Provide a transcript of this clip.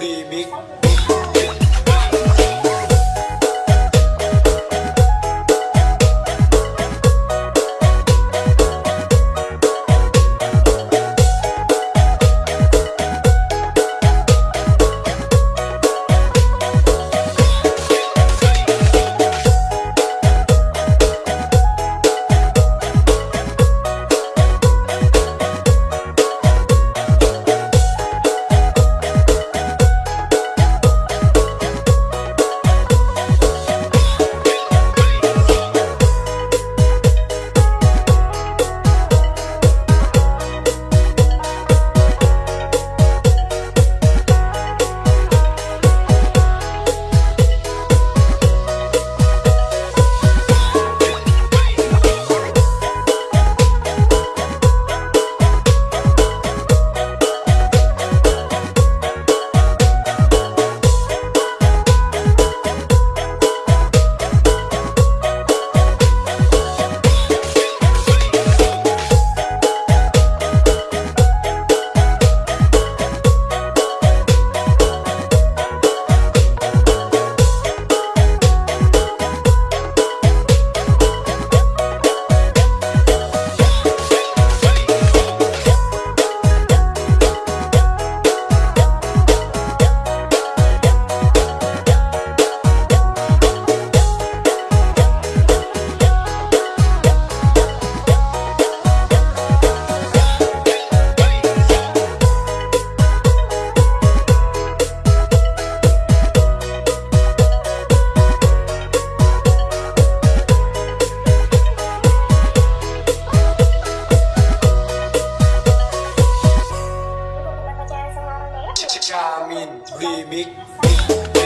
remix remix